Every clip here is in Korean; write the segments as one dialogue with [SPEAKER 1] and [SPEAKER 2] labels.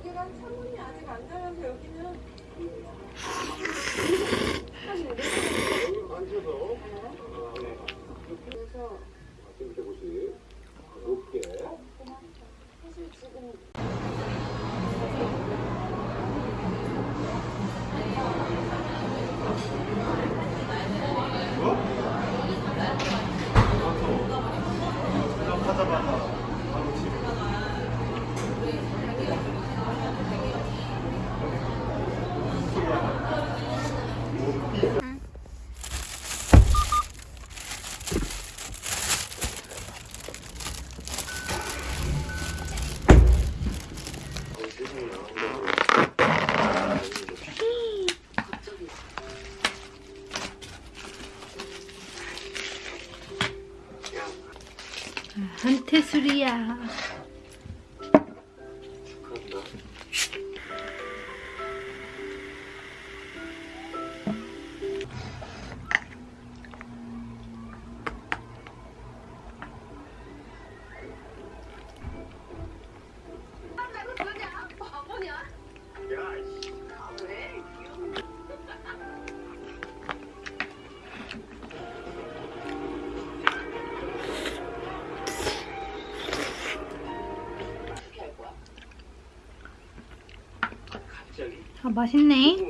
[SPEAKER 1] 여기가 창문이 아직 안 달려서 여기는
[SPEAKER 2] 여기 앉혀서
[SPEAKER 1] 그래서
[SPEAKER 2] 이렇게 보시 높게.
[SPEAKER 1] 사실 지금
[SPEAKER 3] 아 맛있네.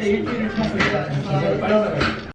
[SPEAKER 4] 일주일을 타고 있다. 기사를 빨려나가.
[SPEAKER 3] 요거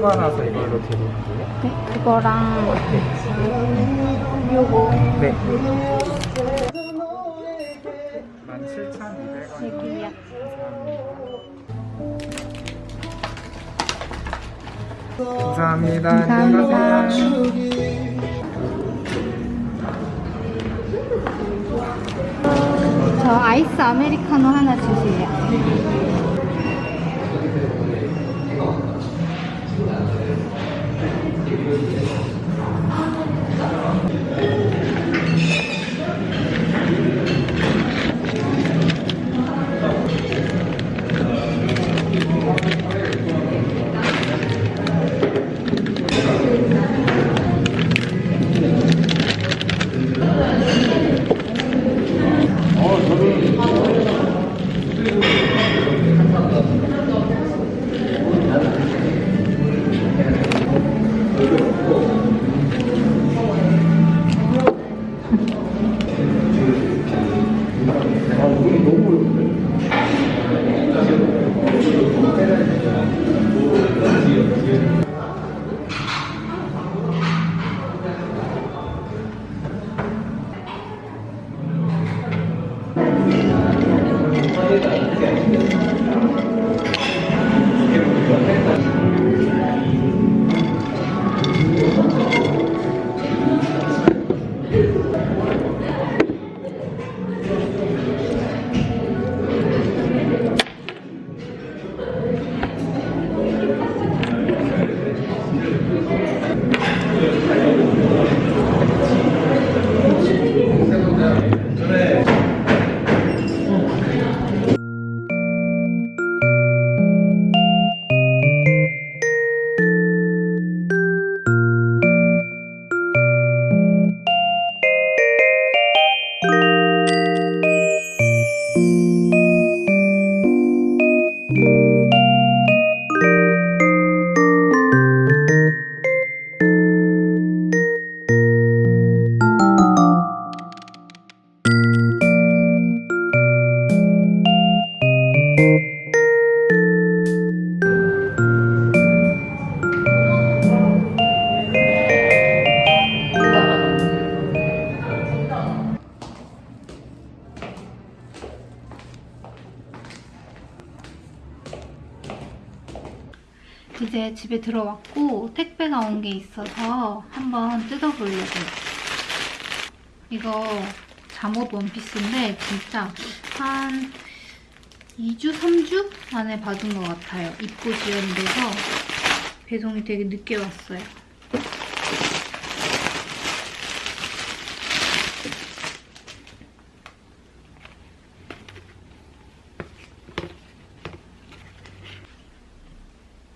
[SPEAKER 3] 세거 나서 이걸로 드릴게요.
[SPEAKER 1] 네, 그거랑
[SPEAKER 3] 네. 17,200원.
[SPEAKER 1] 여기요.
[SPEAKER 3] 감사합니다.
[SPEAKER 1] 감사합니다.
[SPEAKER 3] 안녕하세요.
[SPEAKER 1] 저 아이스 아메리카노 하나 주세요. 게 있어서 한번 뜯어보려고요. 이거 잠옷 원피스인데 진짜 한 2주, 3주 만에 받은 것 같아요. 입고 지연돼서 배송이 되게 늦게 왔어요.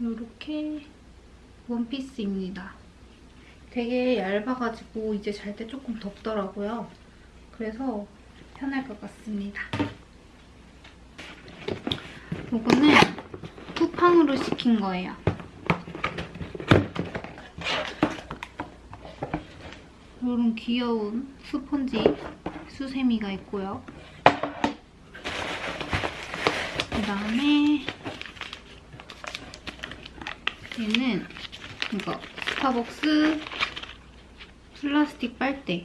[SPEAKER 1] 이렇게 원피스입니다. 되게 얇아가지고 이제 잘 때 조금 덥더라고요. 그래서 편할 것 같습니다. 이거는 쿠팡으로 시킨 거예요. 이런 귀여운 스펀지 수세미가 있고요. 그 다음에 얘는 이거 스타벅스 플라스틱 빨대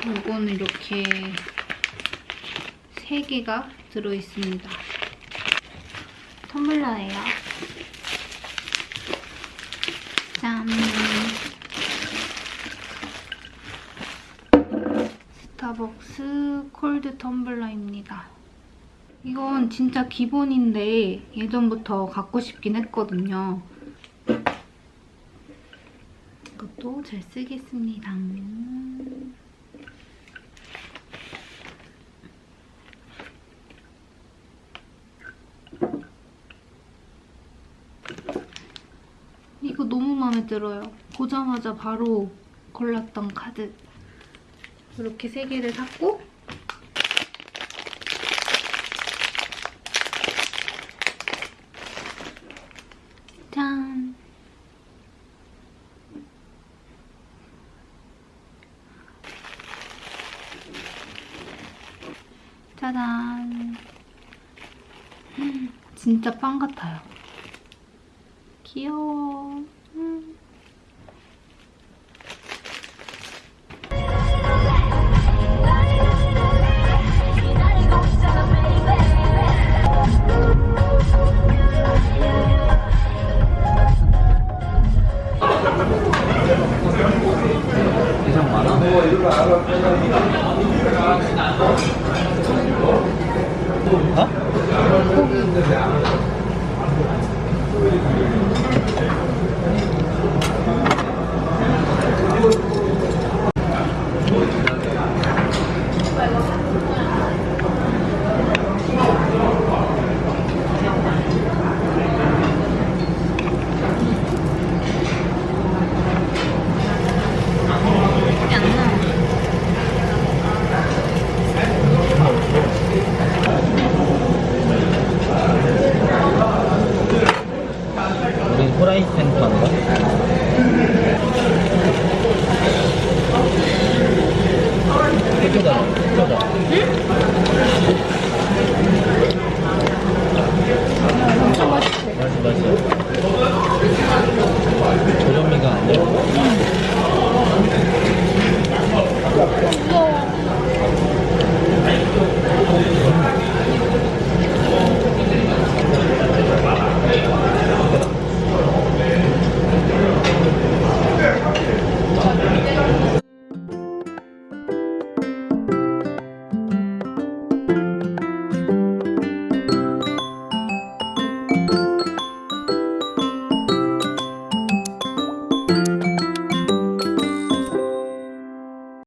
[SPEAKER 1] 이거는 이렇게 3개가 들어있습니다. 텀블러예요. 짠! 스타벅스 콜드 텀블러입니다. 이건 진짜 기본인데 예전부터 갖고 싶긴 했거든요. 이것도 잘 쓰겠습니다. 이거 너무 마음에 들어요. 보자마자 바로 골랐던 카드. 이렇게 세 개를 샀고 짠! 짜잔! 음, 진짜 빵 같아요. 귀여워.